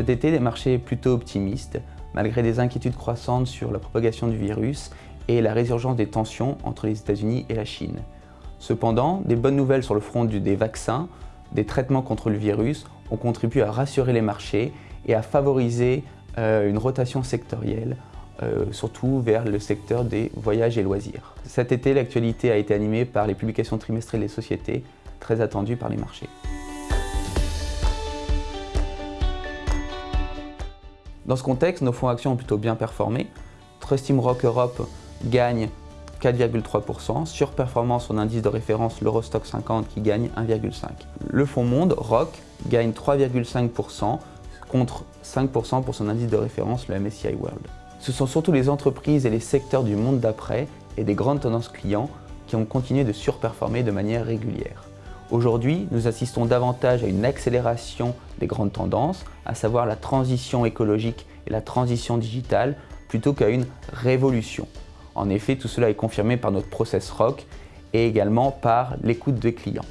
Cet été, des marchés plutôt optimistes, malgré des inquiétudes croissantes sur la propagation du virus et la résurgence des tensions entre les États-Unis et la Chine. Cependant, des bonnes nouvelles sur le front des vaccins, des traitements contre le virus ont contribué à rassurer les marchés et à favoriser euh, une rotation sectorielle, euh, surtout vers le secteur des voyages et loisirs. Cet été, l'actualité a été animée par les publications trimestrielles des sociétés, très attendues par les marchés. Dans ce contexte, nos fonds actions ont plutôt bien performé. Trust Team Rock Europe gagne 4,3%, surperformance son indice de référence l'Eurostock 50 qui gagne 1,5%. Le fonds Monde, ROC, gagne 3,5% contre 5% pour son indice de référence, le MSCI World. Ce sont surtout les entreprises et les secteurs du monde d'après et des grandes tendances clients qui ont continué de surperformer de manière régulière. Aujourd'hui, nous assistons davantage à une accélération des grandes tendances, à savoir la transition écologique et la transition digitale, plutôt qu'à une révolution. En effet, tout cela est confirmé par notre process ROC et également par l'écoute des clients.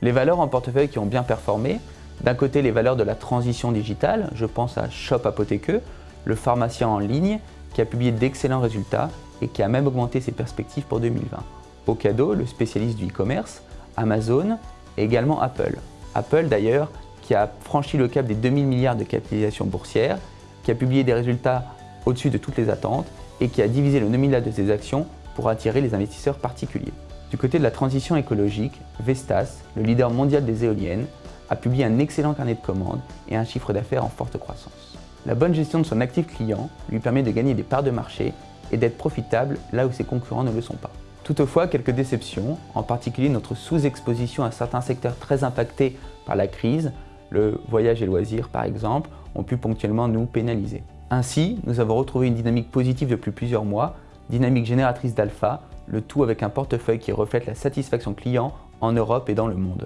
Les valeurs en portefeuille qui ont bien performé, d'un côté les valeurs de la transition digitale, je pense à Shop Apotheke, le pharmacien en ligne qui a publié d'excellents résultats et qui a même augmenté ses perspectives pour 2020. Ocado, le spécialiste du e-commerce, Amazon et également Apple. Apple d'ailleurs qui a franchi le cap des 2000 milliards de capitalisation boursière, qui a publié des résultats au-dessus de toutes les attentes et qui a divisé le nominal de ses actions pour attirer les investisseurs particuliers. Du côté de la transition écologique, Vestas, le leader mondial des éoliennes, a publié un excellent carnet de commandes et un chiffre d'affaires en forte croissance. La bonne gestion de son actif client lui permet de gagner des parts de marché et d'être profitable là où ses concurrents ne le sont pas. Toutefois, quelques déceptions, en particulier notre sous-exposition à certains secteurs très impactés par la crise, le voyage et loisirs par exemple, ont pu ponctuellement nous pénaliser. Ainsi, nous avons retrouvé une dynamique positive depuis plusieurs mois, dynamique génératrice d'alpha, le tout avec un portefeuille qui reflète la satisfaction client en Europe et dans le monde.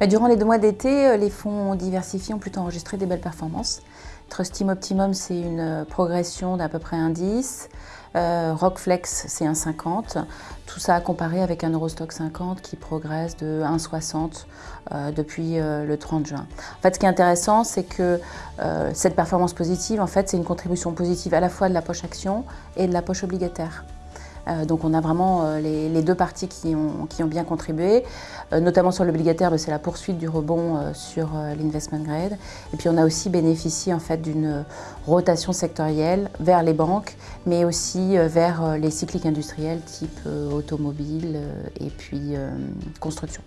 Bah, durant les deux mois d'été, euh, les fonds diversifiés ont plutôt enregistré des belles performances. Trust Team Optimum, c'est une euh, progression d'à peu près un 10. Euh, Rockflex, c'est un 50. Tout ça à comparer avec un Eurostock 50 qui progresse de 1,60 depuis le 30 juin. En fait, ce qui est intéressant, c'est que cette performance positive, en fait, c'est une contribution positive à la fois de la poche action et de la poche obligataire. Euh, donc on a vraiment euh, les, deux parties qui ont, bien contribué, euh, notamment sur l'obligataire, c'est la poursuite du rebond sur l'investment grade. Et puis on a aussi bénéficié en fait d'une rotation sectorielle vers les banques, mais aussi vers les cycliques industriels type automobile et puis construction.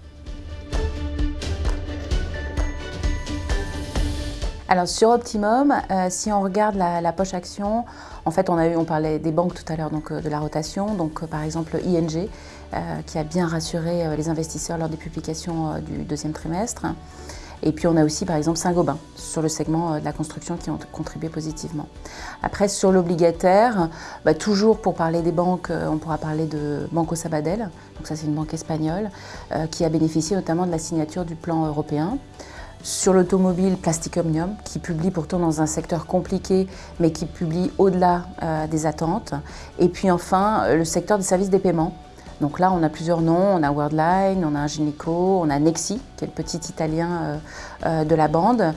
Alors sur Optimum, euh, si on regarde la, poche action, en fait on, a eu, on parlait des banques tout à l'heure, donc euh, de la rotation, donc euh, par exemple ING qui a bien rassuré les investisseurs lors des publications du deuxième trimestre. Et puis on a aussi par exemple Saint-Gobain sur le segment de la construction qui ont contribué positivement. Après sur l'obligataire, bah, toujours pour parler des banques, on pourra parler de Banco Sabadell, donc ça c'est une banque espagnole, qui a bénéficié notamment de la signature du plan européen. Sur l'automobile, Plastic Omnium, qui publie pourtant dans un secteur compliqué, mais qui publie au-delà euh, des attentes. Et puis enfin, euh, le secteur des services des paiements. Donc là, on a plusieurs noms, on a Worldline, on a Ingenico, on a Nexi, qui est le petit italien euh, de la bande.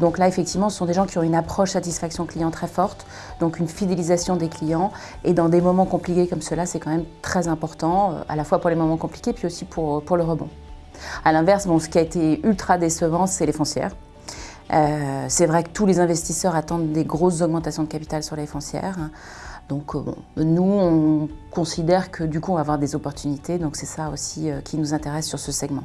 donc là, effectivement, ce sont des gens qui ont une approche satisfaction client très forte, donc une fidélisation des clients. Et dans des moments compliqués comme cela, c'est quand même très important, à la fois pour les moments compliqués, puis aussi pour, pour le rebond. A l'inverse, bon, ce qui a été ultra décevant, c'est les foncières. Euh, c'est vrai que tous les investisseurs attendent des grosses augmentations de capital sur les foncières. Donc euh, nous, on considère que du coup, on va avoir des opportunités. Donc c'est ça aussi euh, qui nous intéresse sur ce segment.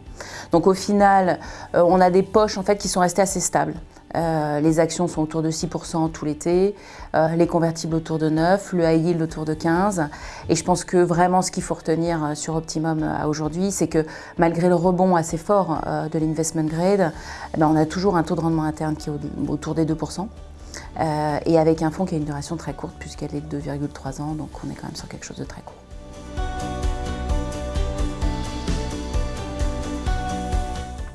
Donc au final, on a des poches en fait qui sont restées assez stables. Euh, les actions sont autour de 6% tout l'été, euh, les convertibles autour de 9%, le high yield autour de 15. Et je pense que vraiment ce qu'il faut retenir euh, sur Optimum aujourd'hui, c'est que malgré le rebond assez fort de l'investment grade, eh ben, on a toujours un taux de rendement interne qui est autour des 2%. et avec un fonds qui a une duration très courte puisqu'elle est de 2,3 ans, donc on est quand même sur quelque chose de très court.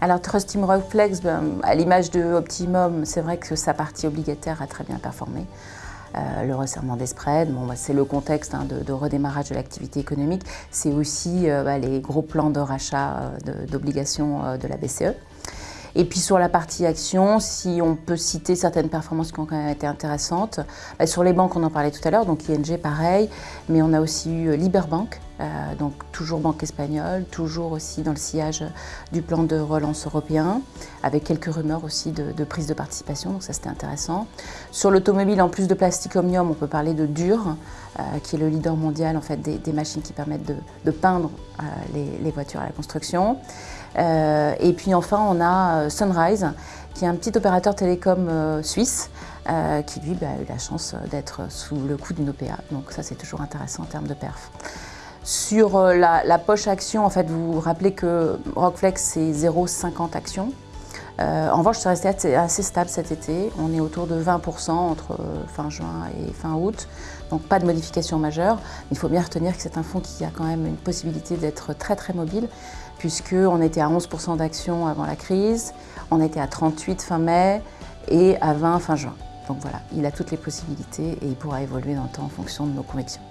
Alors Trust Team Reflex, ben, à l'image de Optimum, c'est vrai que sa partie obligataire a très bien performé. le resserrement des spreads, bah, c'est le contexte hein, de, redémarrage de l'activité économique, c'est aussi bah, les gros plans de rachat d'obligations de la BCE. Et puis sur la partie action, si on peut citer certaines performances qui ont quand même été intéressantes, bah, sur les banques on en parlait tout à l'heure, donc ING pareil, mais on a aussi eu Liberbank, euh, donc toujours banque espagnole, toujours aussi dans le sillage du plan de relance européen, avec quelques rumeurs aussi de, prise de participation, donc ça c'était intéressant. Sur l'automobile, en plus de Plastic Omnium, on peut parler de Dur, euh, qui est le leader mondial en fait, des, machines qui permettent de, peindre euh, les, voitures à la construction. Et puis enfin, on a Sunrise, qui est un petit opérateur télécom suisse, qui lui bah, a eu la chance d'être sous le coup d'une OPA. Donc ça, c'est toujours intéressant en termes de perf. Sur la, poche action, fait, vous vous rappelez que Rockflex, c'est 0,50 actions. en revanche, c'est resté assez stable cet été. On est autour de 20% entre fin juin et fin août donc pas de modification majeure. Il faut bien retenir que c'est un fonds qui a quand même une possibilité d'être très très mobile, puisqu'on était à 11% d'actions avant la crise, on était à 38 fin mai et à 20 fin juin. Donc voilà, il a toutes les possibilités et il pourra évoluer dans le temps en fonction de nos convictions.